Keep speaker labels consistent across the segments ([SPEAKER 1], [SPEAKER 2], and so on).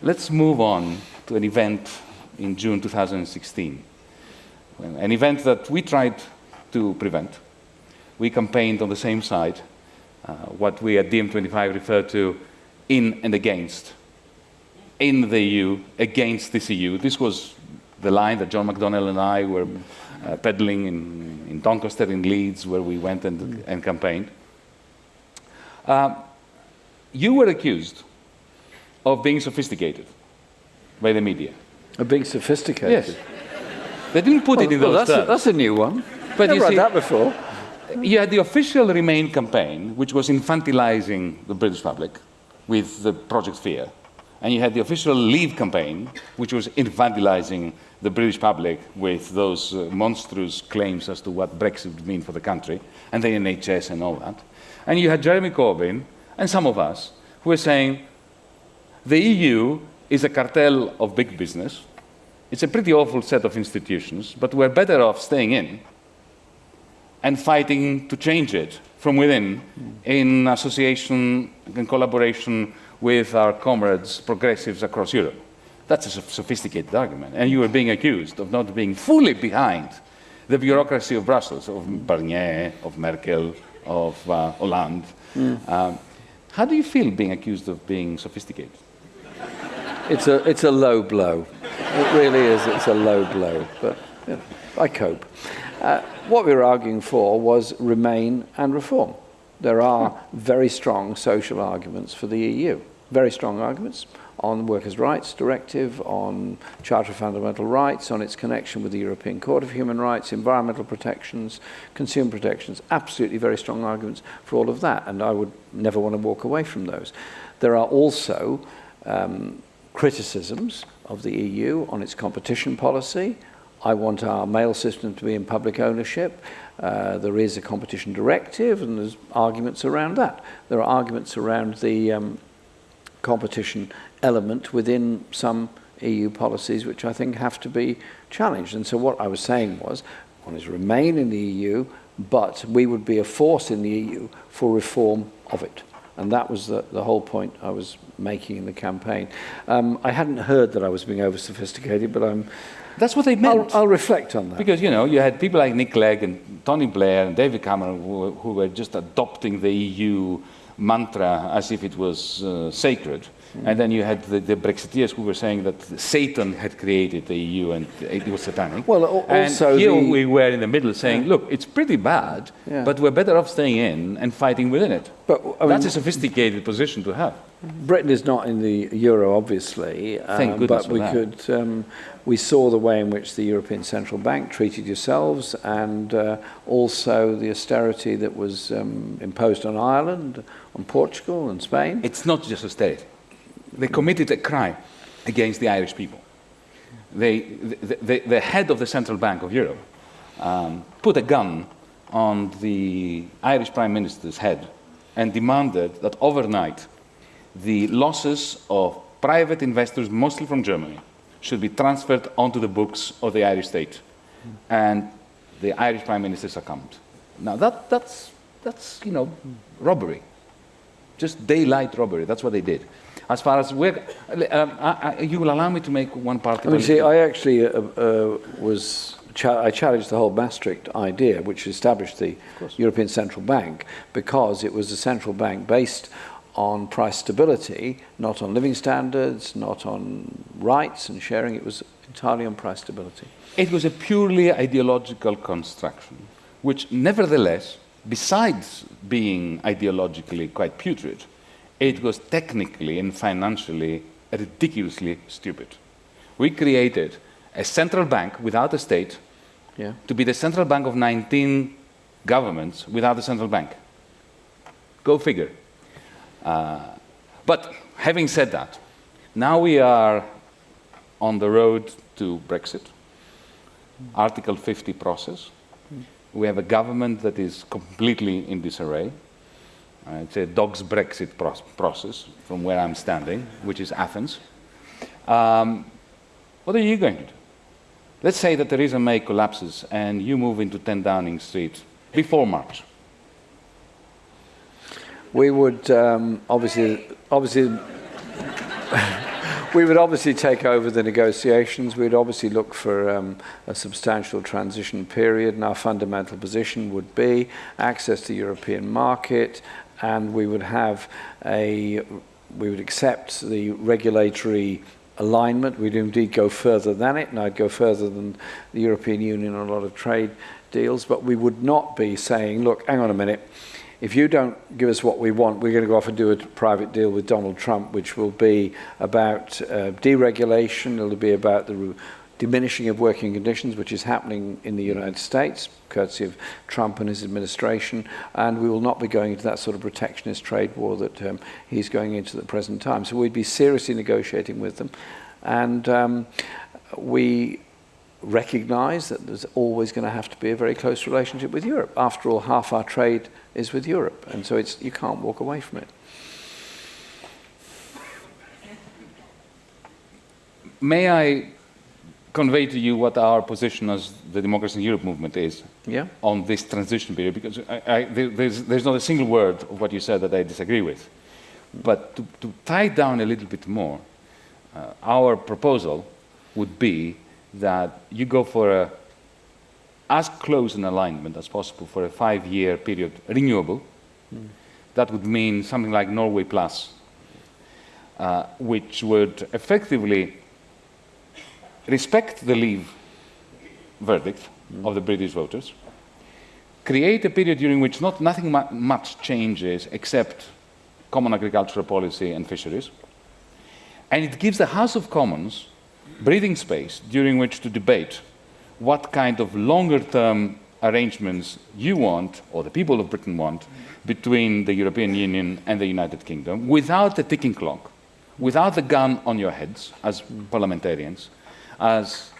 [SPEAKER 1] Let's move on to an event in June 2016, an event that we tried to prevent. We campaigned on the same side, uh, what we at DiEM25 refer to in and against. In the EU, against this EU. This was the line that John McDonnell and I were uh, peddling in, in, Doncaster, in Leeds, where we went and, and campaigned. Uh, you were accused of being sophisticated by the media.
[SPEAKER 2] Of being sophisticated?
[SPEAKER 1] Yes. They didn't put
[SPEAKER 2] well,
[SPEAKER 1] it in
[SPEAKER 2] well,
[SPEAKER 1] those
[SPEAKER 2] that's
[SPEAKER 1] terms.
[SPEAKER 2] A, that's a new one.
[SPEAKER 1] But
[SPEAKER 2] Never
[SPEAKER 1] you see,
[SPEAKER 2] that before.
[SPEAKER 1] You had the official Remain campaign, which was infantilizing the British public with the Project Fear. And you had the official Leave campaign, which was infantilizing the British public with those uh, monstrous claims as to what Brexit would mean for the country, and the NHS and all that. And you had Jeremy Corbyn and some of us who were saying, the EU is a cartel of big business. It's a pretty awful set of institutions, but we're better off staying in and fighting to change it from within in association and collaboration with our comrades, progressives across Europe. That's a sophisticated argument. And you are being accused of not being fully behind the bureaucracy of Brussels, of Barnier, of Merkel, of uh, Hollande. Mm. Um, how do you feel being accused of being sophisticated?
[SPEAKER 2] It's a, it's a low blow. It really is. It's a low blow. But yeah, I cope. Uh, what we were arguing for was remain and reform. There are very strong social arguments for the EU. Very strong arguments on Workers' Rights Directive, on Charter of Fundamental Rights, on its connection with the European Court of Human Rights, environmental protections, consumer protections, absolutely very strong arguments for all of that, and I would never want to walk away from those. There are also um, criticisms of the EU on its competition policy. I want our mail system to be in public ownership. Uh, there is a competition directive and there's arguments around that. There are arguments around the um, competition element within some EU policies which I think have to be challenged. And so what I was saying was, one is remain in the EU, but we would be a force in the EU for reform of it. And that was the, the whole point I was making in the campaign. Um, I hadn't heard that I was being over-sophisticated, but I'm...
[SPEAKER 1] That's what they meant.
[SPEAKER 2] I'll, I'll, reflect on that.
[SPEAKER 1] Because, you know, you had people like Nick Clegg and Tony Blair and David Cameron who, who were just adopting the EU mantra as if it was uh, sacred. And then you had the, the, Brexiteers who were saying that Satan had created the EU and it was satanic.
[SPEAKER 2] Well, also
[SPEAKER 1] and here
[SPEAKER 2] the...
[SPEAKER 1] we were in the middle saying, yeah. look, it's pretty bad, yeah. but we're better off staying in and fighting within it. But I mean, That's a sophisticated position to have.
[SPEAKER 2] Britain is not in the euro, obviously.
[SPEAKER 1] Thank um, goodness
[SPEAKER 2] But we
[SPEAKER 1] that.
[SPEAKER 2] could, um, we saw the way in which the European Central Bank treated yourselves, and uh, also the austerity that was um, imposed on Ireland, on Portugal, and Spain.
[SPEAKER 1] It's not just austerity they committed a crime against the Irish people. They, the, the, the head of the Central Bank of Europe um, put a gun on the Irish Prime Minister's head and demanded that overnight the losses of private investors, mostly from Germany, should be transferred onto the books of the Irish state. And the Irish Prime Minister succumbed. Now that, that's, that's, you know, robbery. Just daylight robbery, that's what they did as far as we're, um, I, I, you will allow me to make one part.
[SPEAKER 2] I mean, see, I actually uh, uh, was, cha I challenged the whole Maastricht idea, which established the European Central Bank, because it was a central bank based on price stability, not on living standards, not on rights and sharing. It was entirely on price stability.
[SPEAKER 1] It was a purely ideological construction, which nevertheless, besides being ideologically quite putrid, it was technically and financially ridiculously stupid. We created a central bank without a state yeah. to be the central bank of 19 governments without a central bank. Go figure. Uh, but having said that, now we are on the road to Brexit, mm. Article 50 process. Mm. We have a government that is completely in disarray. Uh, it's a dog's Brexit pro process from where I'm standing, which is Athens. Um, what are you going to do? Let's say that Theresa May collapses and you move into 10 Downing Street before March.
[SPEAKER 2] We would um, obviously, obviously, we would obviously take over the negotiations. We'd obviously look for um, a substantial transition period, and our fundamental position would be access to the European market, and we would have a we would accept the regulatory alignment. We'd indeed go further than it, and I'd go further than the European Union on a lot of trade deals, but we would not be saying, look, hang on a minute, if you don't give us what we want, we're going to go off and do a private deal with Donald Trump, which will be about uh, deregulation, it'll be about the diminishing of working conditions, which is happening in the United States, courtesy of Trump and his administration, and we will not be going into that sort of protectionist trade war that um, he's going into at the present time. So we'd be seriously negotiating with them, and um, we recognize that there's always going to have to be a very close relationship with Europe. After all, half our trade is with Europe, and so it's, you can't walk away from it.
[SPEAKER 1] May I convey to you what our position as the Democracy in Europe movement is
[SPEAKER 2] yeah.
[SPEAKER 1] on this transition period, because I, I, there's, there's not a single word of what you said that I disagree with. But to, to tie down a little bit more, uh, our proposal would be that you go for a, as close an alignment as possible for a five-year period, renewable. Mm. That would mean something like Norway Plus, uh, which would effectively respect the leave verdict mm. of the British voters, create a period during which not, nothing mu much changes except common agricultural policy and fisheries, and it gives the House of Commons breathing space during which to debate what kind of longer term arrangements you want, or the people of Britain want, between the European Union and the United Kingdom without a ticking clock, without the gun on your heads as parliamentarians, as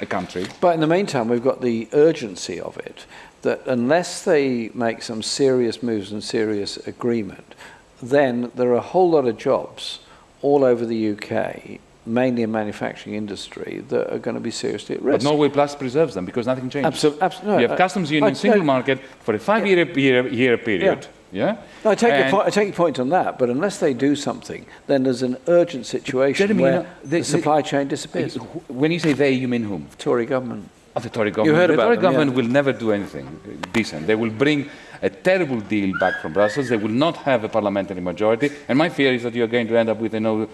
[SPEAKER 1] a country.
[SPEAKER 2] But in the meantime, we've got the urgency of it that unless they make some serious moves and serious agreement, then there are a whole lot of jobs all over the UK mainly in manufacturing industry, that are going to be seriously at risk.
[SPEAKER 1] But Norway Plus preserves them because nothing changes.
[SPEAKER 2] Absolutely. Absol no,
[SPEAKER 1] you have uh, customs union, single market for a five-year yeah. year, year period. Yeah. Yeah?
[SPEAKER 2] No, I take, your point, I take your point on that, but unless they do something, then there's an urgent situation where know, the, supply chain disappears.
[SPEAKER 1] When you say they, you mean whom?
[SPEAKER 2] Tory government.
[SPEAKER 1] Of the Tory government.
[SPEAKER 2] You heard
[SPEAKER 1] the
[SPEAKER 2] about
[SPEAKER 1] Tory
[SPEAKER 2] them,
[SPEAKER 1] government
[SPEAKER 2] yeah.
[SPEAKER 1] will never do anything decent. They will bring a terrible deal back from Brussels. They will not have a parliamentary majority. And my fear is that you're going to end up with a no, uh,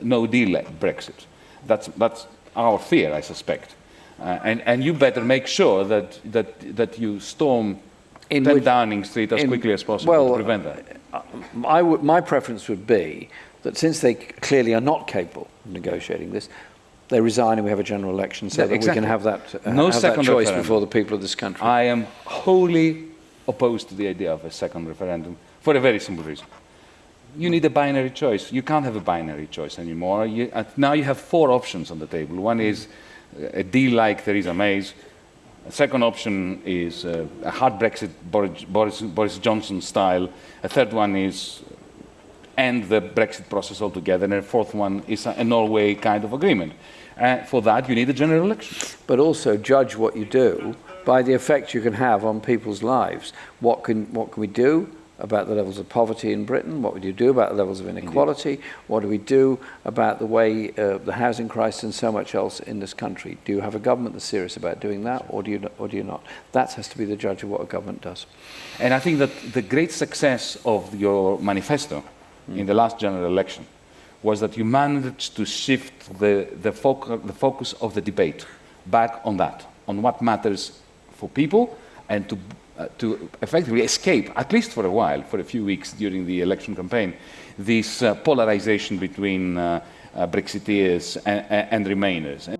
[SPEAKER 1] no deal Brexit. That's, that's our fear, I suspect. Uh, and, and you better make sure that, that, that you storm in 10 which, Downing Street as in, quickly as possible
[SPEAKER 2] well,
[SPEAKER 1] to prevent that.
[SPEAKER 2] Uh, my preference would be that since they clearly are not capable of negotiating this, they resign and we have a general election so yeah, that exactly. we can have that, uh,
[SPEAKER 1] no
[SPEAKER 2] have
[SPEAKER 1] second
[SPEAKER 2] that choice
[SPEAKER 1] referendum.
[SPEAKER 2] before the people of this country.
[SPEAKER 1] I am wholly opposed to the idea of a second referendum for a very simple reason you need a binary choice. You can't have a binary choice anymore. You, uh, now you have four options on the table. One is a deal like Theresa May's. A second option is uh, a hard Brexit, Boris, Boris, Johnson style. A third one is end the Brexit process altogether. And a fourth one is a, a Norway kind of agreement. Uh, for that, you need a general election.
[SPEAKER 2] But also judge what you do by the effect you can have on people's lives. What can, what can we do? About the levels of poverty in Britain? What would you do about the levels of inequality? Indeed. What do we do about the way uh, the housing crisis and so much else in this country? Do you have a government that's serious about doing that, or do you, or do you not? That has to be the judge of what a government does.
[SPEAKER 1] And I think that the great success of your manifesto mm. in the last general election was that you managed to shift the, the, foc the focus of the debate back on that, on what matters for people, and to uh, to effectively escape, at least for a while, for a few weeks during the election campaign, this uh, polarization between uh, uh Brexiteers and, and Remainers.